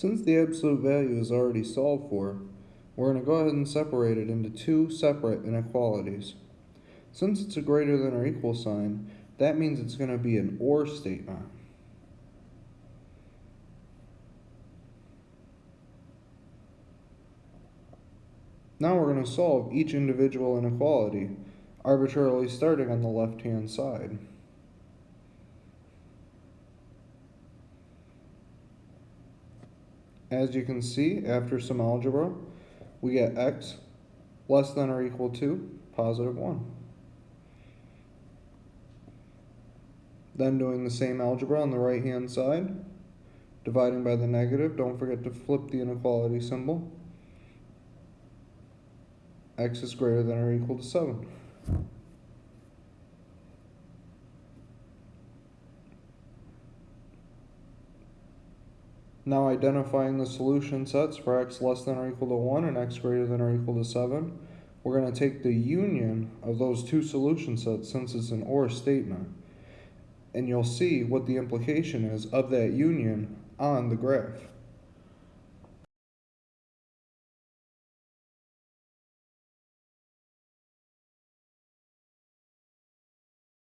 Since the absolute value is already solved for, we're going to go ahead and separate it into two separate inequalities. Since it's a greater than or equal sign, that means it's going to be an OR statement. Now we're going to solve each individual inequality, arbitrarily starting on the left-hand side. As you can see, after some algebra, we get x less than or equal to positive 1. Then doing the same algebra on the right hand side, dividing by the negative, don't forget to flip the inequality symbol. x is greater than or equal to 7. Now identifying the solution sets for x less than or equal to 1 and x greater than or equal to 7, we're going to take the union of those two solution sets since it's an OR statement. And you'll see what the implication is of that union on the graph.